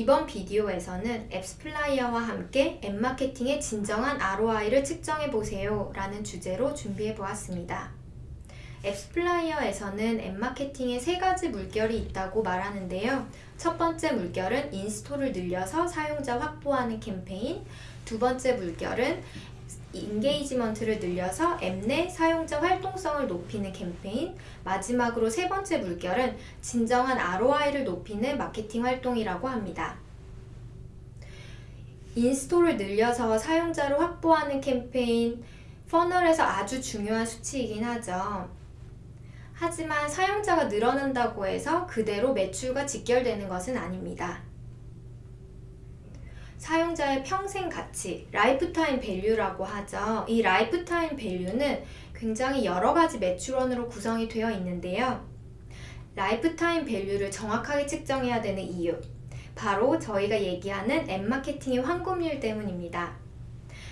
이번 비디오에서는 AppsFlyer와 함께 앱마케팅의 진정한 ROI를 측정해보세요 라는 주제로 준비해보았습니다. AppsFlyer에서는 앱마케팅에 세 가지 물결이 있다고 말하는데요. 첫 번째 물결은 install을 늘려서 사용자 확보하는 캠페인, 두 번째 물결은 engagement를 늘려서 앱 내 사용자 활동성을 높이는 캠페인 마지막으로 세 번째 물결은 진정한 ROI를 높이는 마케팅 활동이라고 합니다. install을 늘려서 사용자를 확보하는 캠페인 funnel에서 아주 중요한 수치이긴 하죠. 하지만 사용자가 늘어난다고 해서 그대로 매출과 직결되는 것은 아닙니다. 사용자의 평생 가치, lifetime value라고 하죠. 이 lifetime value는 굉장히 여러 가지 매출원으로 구성이 되어 있는데요. lifetime value를 정확하게 측정해야 되는 이유, 바로 저희가 얘기하는 앱마케팅의 황금률 때문입니다.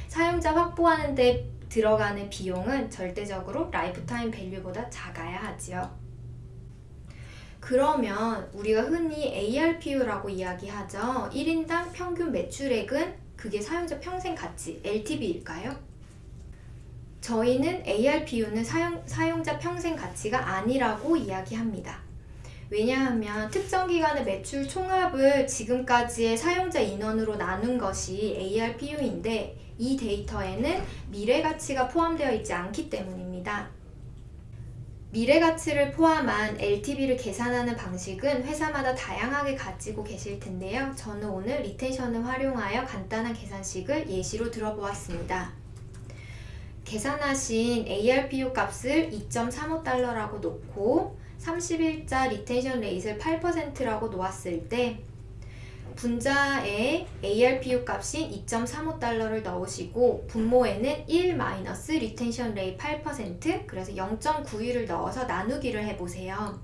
사용자 확보하는 데 들어가는 비용은 절대적으로 lifetime value보다 작아야 하지요. 그러면 우리가 흔히 ARPU라고 이야기하죠. 1인당 평균 매출액은 그게 사용자 평생 가치, LTV일까요? 저희는 ARPU는 사용, 사용자 평생 가치가 아니라고 이야기합니다. 왜냐하면 특정 기간의 매출 총합을 지금까지의 사용자 인원으로 나눈 것이 ARPU인데 이 데이터에는 미래 가치가 포함되어 있지 않기 때문입니다. 미래 가치를 포함한 LTV를 계산하는 방식은 회사마다 다양하게 가지고 계실 텐데요. 저는 오늘 retention을 활용하여 간단한 계산식을 예시로 들어보았습니다. 계산하신 ARPU 값을 2.35달러라고 놓고 30일자 retention rate를 8%라고 놓았을 때 분자에 ARPU 값인 2.35달러를 넣으시고 분모에는 1 마이너스 retention rate 8% 그래서 0.91을 넣어서 나누기를 해보세요.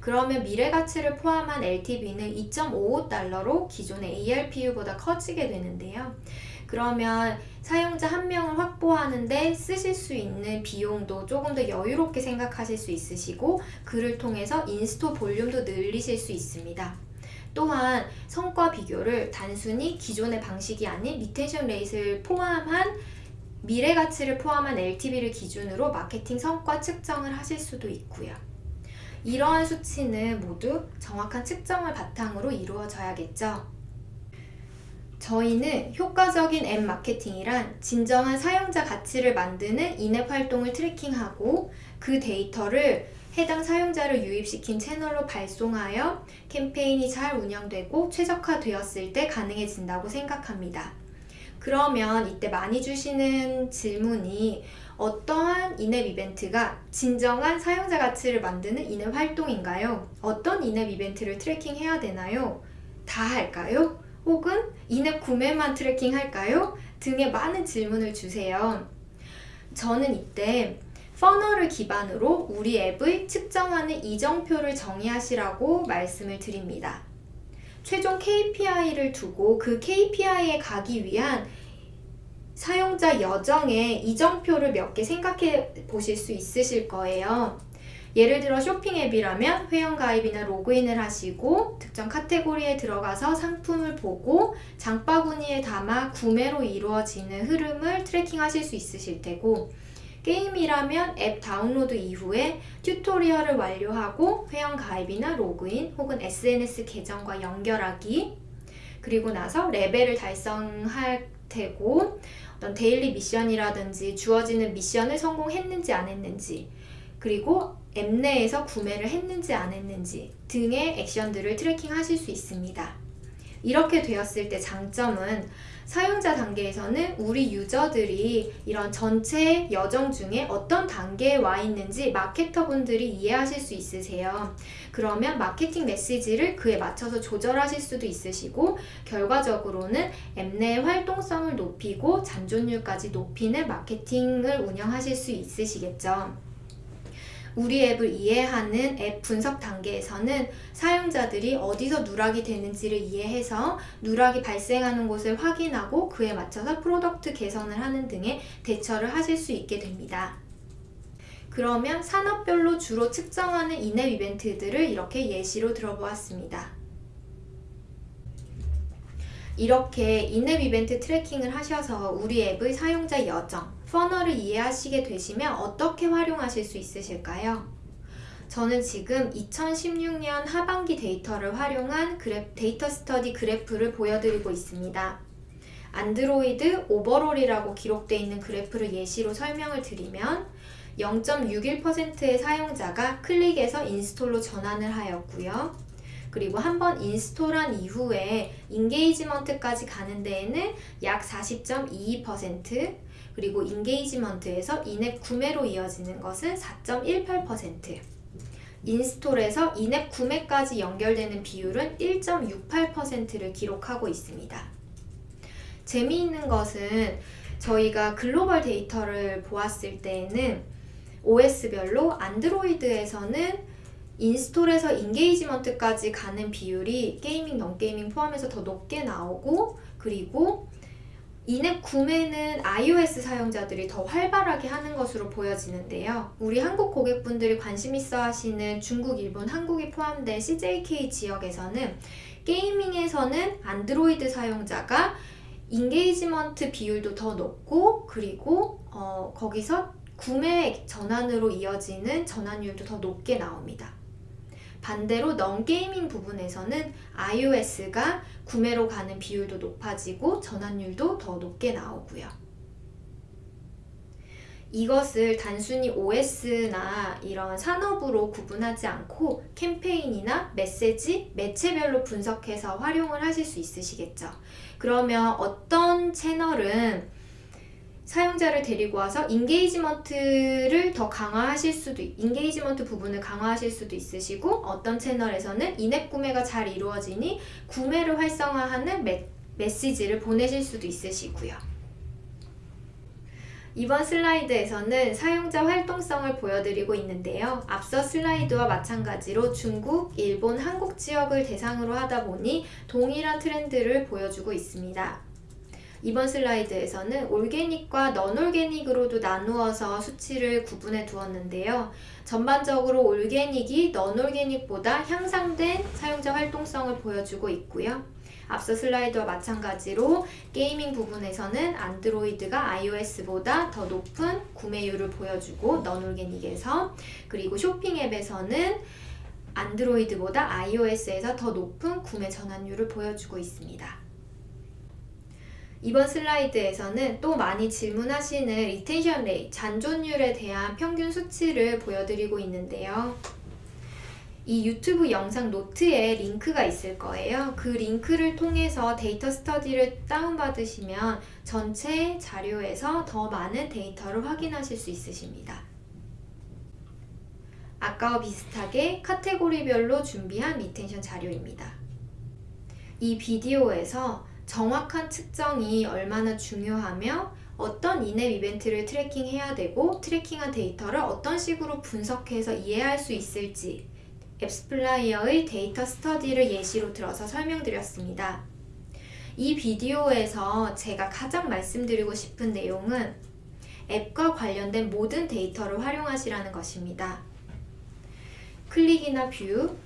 그러면 미래 가치를 포함한 LTV는 2.55달러로 기존의 ARPU보다 커지게 되는데요. 그러면 사용자 한 명을 확보하는데 쓰실 수 있는 비용도 조금 더 여유롭게 생각하실 수 있으시고 그를 통해서 install 볼륨도 늘리실 수 있습니다. 또한 성과 비교를 단순히 기존의 방식이 아닌 retention rate를 포함한 미래 가치를 포함한 LTV를 기준으로 마케팅 성과 측정을 하실 수도 있고요. 이러한 수치는 모두 정확한 측정을 바탕으로 이루어져야겠죠. 저희는 효과적인 앱 마케팅이란 진정한 사용자 가치를 만드는 in-app 활동을 tracking하고 그 데이터를 해당 사용자를 유입시킨 채널로 발송하여 캠페인이 잘 운영되고 최적화되었을 때 가능해진다고 생각합니다. 그러면 이때 많이 주시는 질문이 어떠한 in-app 이벤트가 진정한 사용자 가치를 만드는 in-app 활동인가요? 어떤 in-app 이벤트를 tracking해야 되나요? 다 할까요? 혹은 in-app 구매만 tracking 할까요? 등의 많은 질문을 주세요. 저는 이때 funnel을 기반으로 우리 앱의 측정하는 이정표를 정의하시라고 말씀을 드립니다. 최종 KPI를 두고 그 KPI에 가기 위한 사용자 여정의 이정표를 몇 개 생각해 보실 수 있으실 거예요. 예를 들어 쇼핑 앱이라면 회원가입이나 로그인을 하시고 특정 카테고리에 들어가서 상품을 보고 장바구니에 담아 구매로 이루어지는 흐름을 tracking 하실 수 있으실 테고 게임이라면 앱 다운로드 이후에 tutorial을 완료하고 회원 가입이나 로그인 혹은 SNS 계정과 연결하기 그리고 나서 레벨을 달성할 테고 어떤 daily 미션이라든지 주어지는 미션을 성공했는지 안 했는지 그리고 앱 내에서 구매를 했는지 안 했는지 등의 액션들을 tracking 하실 수 있습니다. 이렇게 되었을 때 장점은 사용자 단계에서는 우리 유저들이 이런 전체 여정 중에 어떤 단계에 와 있는지 마케터분들이 이해하실 수 있으세요. 그러면 마케팅 메시지를 그에 맞춰서 조절하실 수도 있으시고 결과적으로는 앱 내의 활동성을 높이고 잔존율까지 높이는 마케팅을 운영하실 수 있으시겠죠. 우리 앱을 이해하는 앱 분석 단계에서는 사용자들이 어디서 누락이 되는지를 이해해서 누락이 발생하는 곳을 확인하고 그에 맞춰서 product 개선을 하는 등의 대처를 하실 수 있게 됩니다. 그러면 산업별로 주로 측정하는 in-app 이벤트들을 이렇게 예시로 들어보았습니다. 이렇게 in-app 이벤트 tracking을 하셔서 우리 앱의 사용자 여정, funnel을 이해하시게 되시면 어떻게 활용하실 수 있으실까요? 저는 지금 2016년 하반기 데이터를 활용한 그래프, 데이터 스터디 그래프를 보여드리고 있습니다. 안드로이드 overall이라고 기록되어 있는 그래프를 예시로 설명을 드리면 0.61%의 사용자가 클릭해서 install로 전환을 하였고요. 그리고 한 번 install한 이후에 engagement까지 가는 데에는 약 40.22% 그리고 engagement에서 in-app 구매로 이어지는 것은 4.18% install에서 in-app 구매까지 연결되는 비율은 1.68%를 기록하고 있습니다. 재미있는 것은 저희가 글로벌 데이터를 보았을 때에는 OS별로 안드로이드에서는 install에서 engagement까지 가는 비율이 gaming, non-gaming 포함해서 더 높게 나오고 그리고 in-app 구매는 iOS 사용자들이 더 활발하게 하는 것으로 보여지는데요. 우리 한국 고객분들이 관심 있어 하시는 중국, 일본, 한국이 포함된 CJK 지역에서는 gaming에서는 안드로이드 사용자가 engagement 비율도 더 높고 그리고 어, 거기서 구매 전환으로 이어지는 전환율도 더 높게 나옵니다. 반대로 non-gaming 부분에서는 iOS가 구매로 가는 비율도 높아지고 전환율도 더 높게 나오고요. 이것을 단순히 OS나 이런 산업으로 구분하지 않고 캠페인이나 메시지, 매체별로 분석해서 활용을 하실 수 있으시겠죠. 그러면 어떤 채널은 사용자를 데리고 와서 engagement를 더 강화하실 수도 engagement 부분을 강화하실 수도 있으시고 어떤 채널에서는 in-app 구매가 잘 이루어지니 구매를 활성화하는 메, 메시지를 보내실 수도 있으시고요. 이번 슬라이드에서는 사용자 활동성을 보여드리고 있는데요. 앞서 슬라이드와 마찬가지로 중국, 일본, 한국 지역을 대상으로 하다 보니 동일한 트렌드를 보여주고 있습니다. 이번 슬라이드에서는 올게닉과 넌올게닉으로도 나누어서 수치를 구분해 두었는데요. 전반적으로 올게닉이 넌올게닉보다 향상된 사용자 활동성을 보여주고 있고요. 앞서 슬라이드와 마찬가지로 게이밍 부분에서는 안드로이드가 iOS보다 더 높은 구매율을 보여주고 넌올게닉에서 그리고 쇼핑 앱에서는 안드로이드보다 iOS에서 더 높은 구매 전환율을 보여주고 있습니다. 이번 슬라이드에서는 또 많이 질문하시는 retention rate, 잔존율에 대한 평균 수치를 보여드리고 있는데요. 이 유튜브 영상 노트에 링크가 있을 거예요. 그 링크를 통해서 데이터 스터디를 다운받으시면 전체 자료에서 더 많은 데이터를 확인하실 수 있으십니다. 아까와 비슷하게 카테고리별로 준비한 retention 자료입니다. 이 비디오에서 정확한 측정이 얼마나 중요하며 어떤 in-app 이벤트를 tracking해야 되고 tracking한 데이터를 어떤 식으로 분석해서 이해할 수 있을지 앱스플라이어의 데이터 스터디를 예시로 들어서 설명드렸습니다. 이 비디오에서 제가 가장 말씀드리고 싶은 내용은 앱과 관련된 모든 데이터를 활용하시라는 것입니다. 클릭이나 view,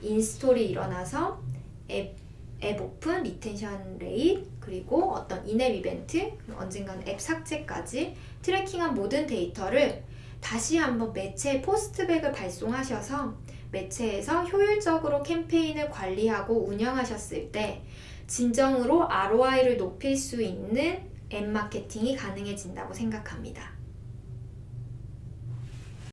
install이 일어나서 앱 앱 오픈, retention rate, 그리고 어떤 in-app 이벤트, 언젠가는 앱 삭제까지 tracking한 모든 데이터를 다시 한번 매체 postback을 발송하셔서 매체에서 효율적으로 캠페인을 관리하고 운영하셨을 때 진정으로 ROI를 높일 수 있는 앱 마케팅이 가능해진다고 생각합니다.